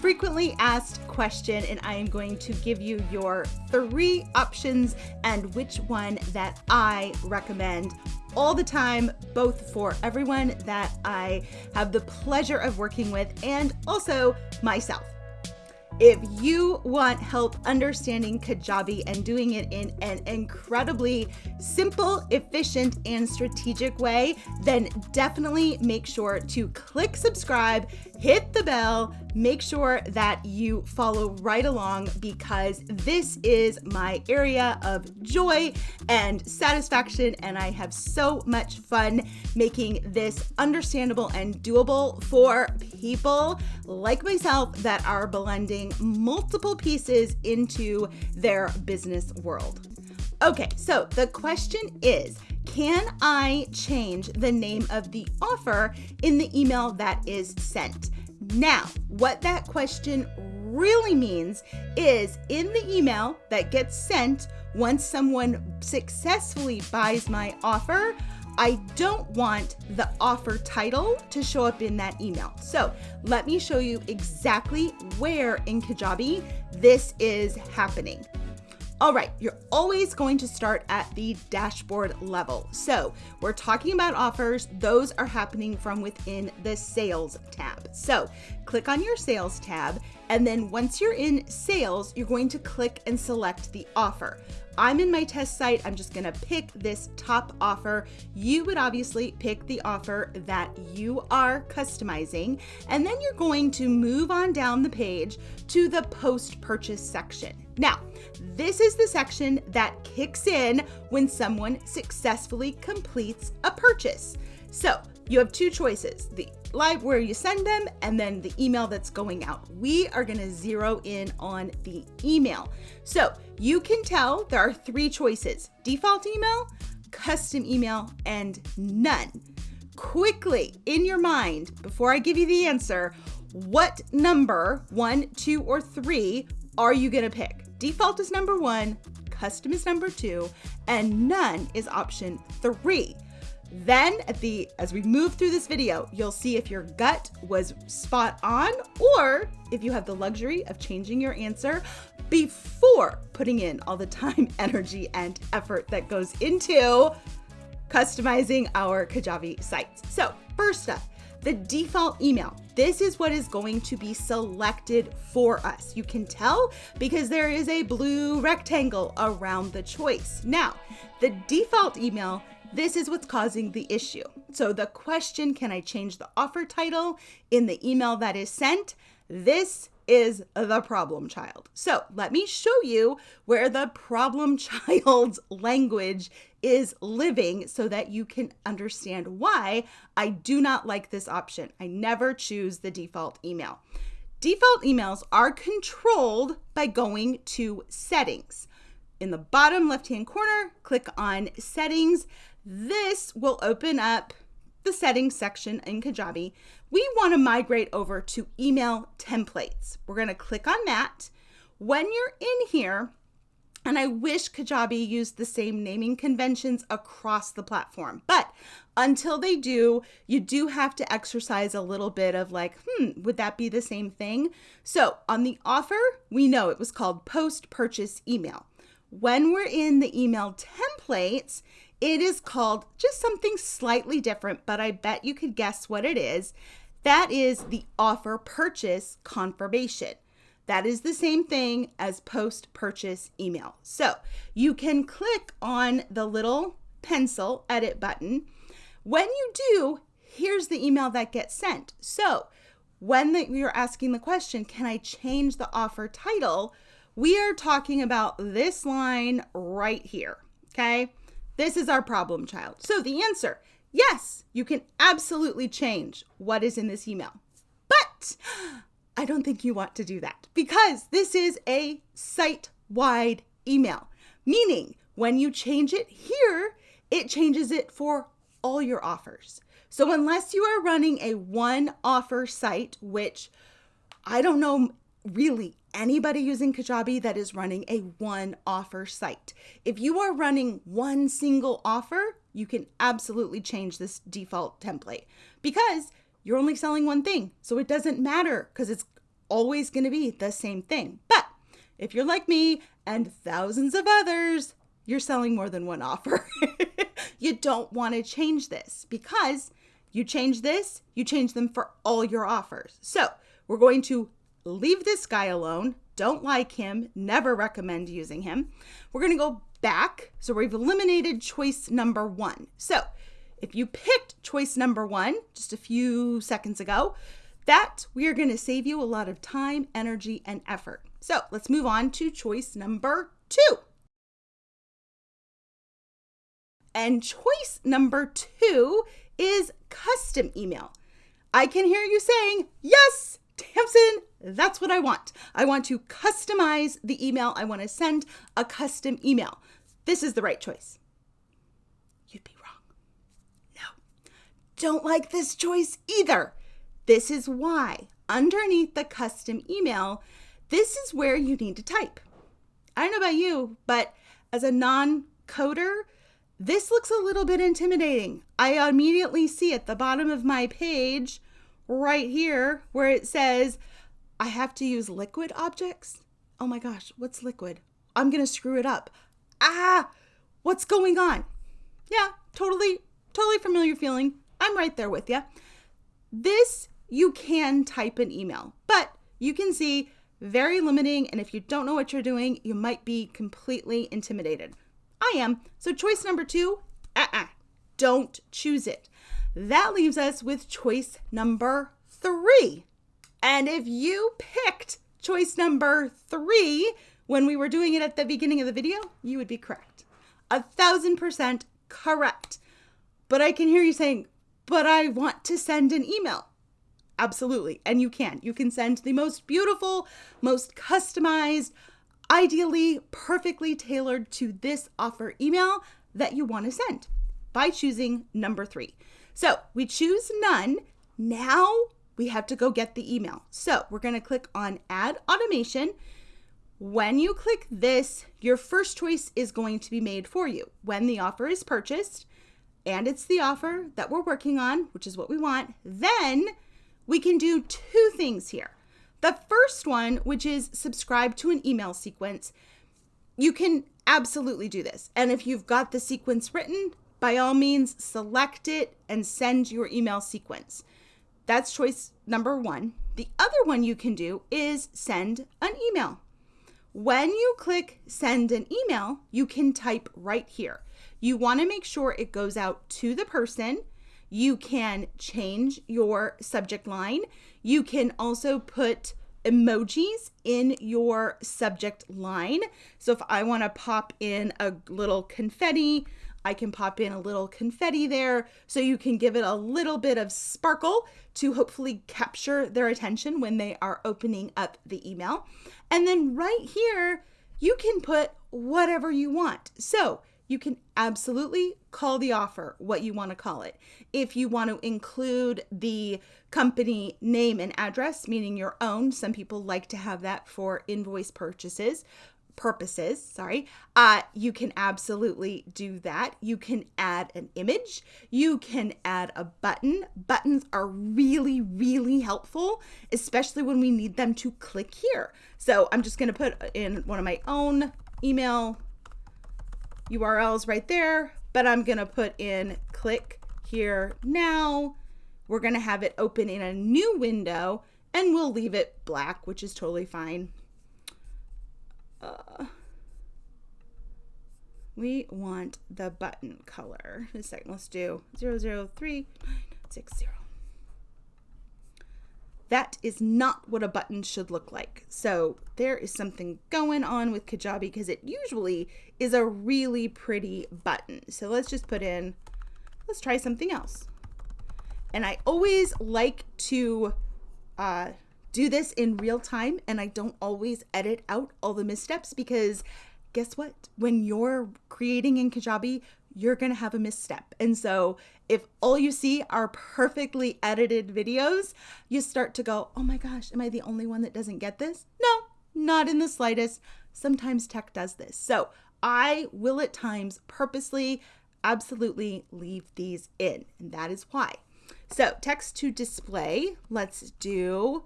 frequently asked question, and I am going to give you your three options and which one that I recommend all the time, both for everyone that I have the pleasure of working with and also myself. If you want help understanding Kajabi and doing it in an incredibly simple, efficient, and strategic way, then definitely make sure to click subscribe, hit the bell, make sure that you follow right along because this is my area of joy and satisfaction, and I have so much fun making this understandable and doable for people like myself that are blending multiple pieces into their business world. Okay, so the question is Can I change the name of the offer in the email that is sent? Now, what that question really means is in the email that gets sent once someone successfully buys my offer, I don't want the offer title to show up in that email. So let me show you exactly where in Kajabi this is happening. All right, you're always going to start at the dashboard level. So we're talking about offers. Those are happening from within the sales tab. So click on your sales tab. And then once you're in sales, you're going to click and select the offer. I'm in my test site. I'm just gonna pick this top offer. You would obviously pick the offer that you are customizing. And then you're going to move on down the page to the post purchase section. Now, this is the section that kicks in when someone successfully completes a purchase. So you have two choices the live where you send them and then the email that's going out. We are going to zero in on the email. So you can tell there are three choices default email, custom email, and none. Quickly in your mind, before I give you the answer, what number, one, two, or three, are you going to pick? Default is number one, custom is number two, and none is option three. Then at the as we move through this video, you'll see if your gut was spot on or if you have the luxury of changing your answer before putting in all the time, energy, and effort that goes into customizing our Kajabi sites. So, first up, the default email. This is what is going to be selected for us. You can tell because there is a blue rectangle around the choice. Now, the default email this is what's causing the issue. So the question, can I change the offer title in the email that is sent? This is the problem child. So let me show you where the problem child's language is living so that you can understand why I do not like this option. I never choose the default email. Default emails are controlled by going to settings. In the bottom left hand corner, click on settings. This will open up the settings section in Kajabi. We want to migrate over to email templates. We're going to click on that. When you're in here, and I wish Kajabi used the same naming conventions across the platform. But until they do, you do have to exercise a little bit of like, hmm, would that be the same thing? So on the offer, we know it was called post purchase email. When we're in the email templates, it is called just something slightly different, but I bet you could guess what it is. That is the offer purchase confirmation. That is the same thing as post purchase email. So you can click on the little pencil edit button. When you do, here's the email that gets sent. So when the, you're asking the question, can I change the offer title? We are talking about this line right here. Okay. This is our problem child. So the answer yes, you can absolutely change what is in this email. But I don't think you want to do that because this is a site wide email, meaning when you change it here, it changes it for all your offers. So unless you are running a one offer site, which I don't know really anybody using Kajabi that is running a one offer site. If you are running one single offer, you can absolutely change this default template because you're only selling one thing. So it doesn't matter because it's always going to be the same thing. But if you're like me and thousands of others, you're selling more than one offer. you don't want to change this because you change this, you change them for all your offers. So we're going to leave this guy alone. Don't like him, never recommend using him. We're to go back. So we've eliminated choice number one. So if you picked choice number one just a few seconds ago, that we are to save you a lot of time, energy, and effort. So let's move on to choice number two. And choice number two is custom email. I can hear you saying, yes, Tamsen, that's what I want. I want to customize the email. I want to send a custom email. This is the right choice. You'd be wrong. No, don't like this choice either. This is why underneath the custom email, this is where you need to type. I don't know about you, but as a non coder, this looks a little bit intimidating. I immediately see at the bottom of my page right here where it says I have to use liquid objects. Oh my gosh, what's liquid? I'm going to screw it up. Ah, what's going on? Yeah, totally, totally familiar feeling. I'm right there with you. This, you can type an email, but you can see very limiting. And if you don't know what you're doing, you might be completely intimidated. I am. So choice number two, uh-uh, don't choose it. That leaves us with choice number three. And if you picked choice number three when we were doing it at the beginning of the video, you would be correct. A thousand percent correct. But I can hear you saying, but I want to send an email. Absolutely. And you can. You can send the most beautiful, most customized, ideally perfectly tailored to this offer email that you want to send by choosing number three. So we choose none. Now we have to go get the email. So we're going to click on add automation. When you click this, your first choice is going to be made for you. When the offer is purchased, and it's the offer that we're working on, which is what we want, then we can do two things here. The first one, which is subscribe to an email sequence, you can absolutely do this. And if you've got the sequence written, by all means, select it and send your email sequence. That's choice number one. The other one you can do is send an email. When you click send an email, you can type right here. You want to make sure it goes out to the person you can change your subject line. You can also put emojis in your subject line. So if I want to pop in a little confetti, I can pop in a little confetti there so you can give it a little bit of sparkle to hopefully capture their attention when they are opening up the email. And then right here, you can put whatever you want. So you can absolutely call the offer what you want to call it. If you want to include the company name and address, meaning your own, some people like to have that for invoice purchases purposes, sorry, uh, you can absolutely do that. You can add an image. You can add a button. Buttons are really, really helpful, especially when we need them to click here. So I'm just going to put in one of my own email URLs right there, but I'm going to put in click here now. We're going to have it open in a new window and we'll leave it black, which is totally fine. We want the button color. A second, let's do 00360. That is not what a button should look like. So there is something going on with Kajabi because it usually is a really pretty button. So let's just put in, let's try something else. And I always like to uh, do this in real time and I don't always edit out all the missteps because guess what? When you're creating in Kajabi, you're going to have a misstep. And so if all you see are perfectly edited videos, you start to go, oh my gosh, am I the only one that doesn't get this? No, not in the slightest. Sometimes tech does this. So I will at times purposely, absolutely leave these in. And that is why. So text to display, let's do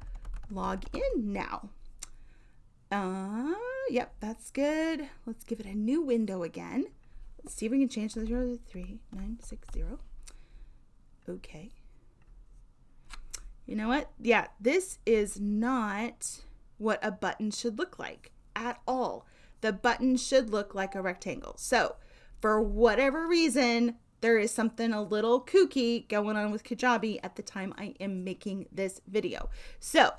log in now. Uh, yep, that's good. Let's give it a new window again. Let's see if we can change the 0 to 3960. Okay. You know what? Yeah, this is not what a button should look like at all. The button should look like a rectangle. So, for whatever reason, there is something a little kooky going on with Kajabi at the time I am making this video. So,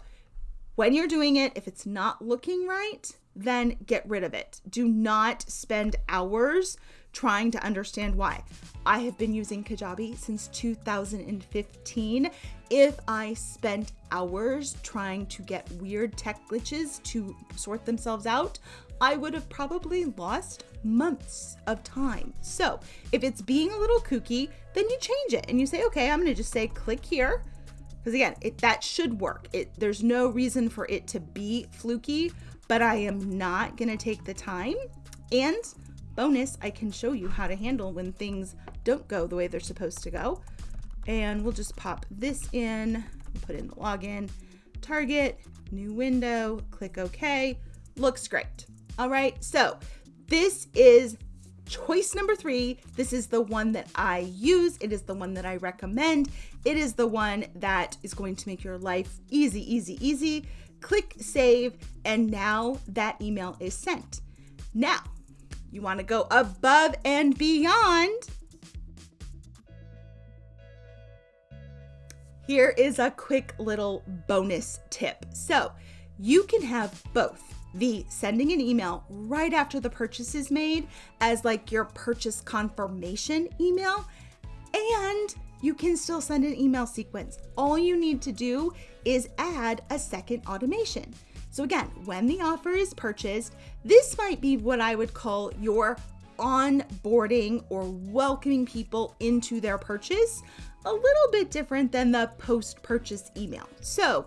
when you're doing it, if it's not looking right, then get rid of it. Do not spend hours trying to understand why. I have been using Kajabi since 2015. If I spent hours trying to get weird tech glitches to sort themselves out, I would have probably lost months of time. So if it's being a little kooky, then you change it and you say, okay, I'm gonna just say click here. Because again, it, that should work. It, there's no reason for it to be fluky, but I am not gonna take the time. And bonus, I can show you how to handle when things don't go the way they're supposed to go. And we'll just pop this in, put in the login, target, new window, click OK. Looks great. All right, so this is choice number three. This is the one that I use. It is the one that I recommend. It is the one that is going to make your life easy, easy, easy. Click save, and now that email is sent. Now, you want to go above and beyond. Here is a quick little bonus tip. So, you can have both the sending an email right after the purchase is made as like your purchase confirmation email and you can still send an email sequence. All you need to do is add a second automation. So again, when the offer is purchased, this might be what I would call your onboarding or welcoming people into their purchase, a little bit different than the post purchase email. So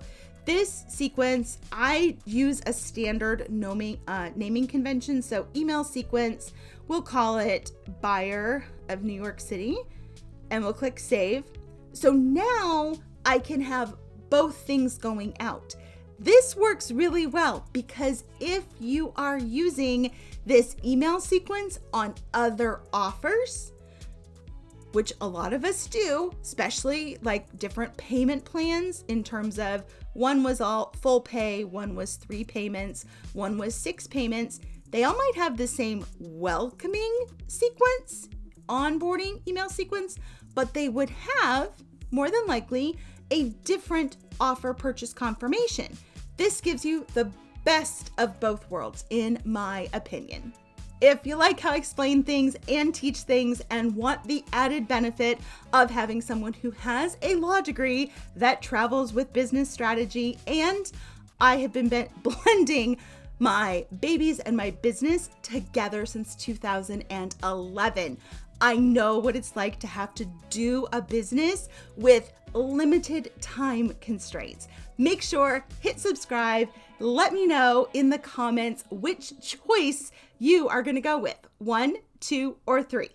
this sequence, I use a standard naming, uh, naming convention. So email sequence, we'll call it buyer of New York City and we'll click save. So now I can have both things going out. This works really well because if you are using this email sequence on other offers, which a lot of us do, especially like different payment plans in terms of one was all full pay, one was three payments, one was six payments. They all might have the same welcoming sequence, onboarding email sequence, but they would have more than likely a different offer purchase confirmation. This gives you the best of both worlds, in my opinion. If you like how I explain things and teach things and want the added benefit of having someone who has a law degree that travels with business strategy, and I have been blending my babies and my business together since 2011. I know what it's like to have to do a business with limited time constraints. Make sure, hit subscribe, let me know in the comments which choice you are gonna go with one, two, or three.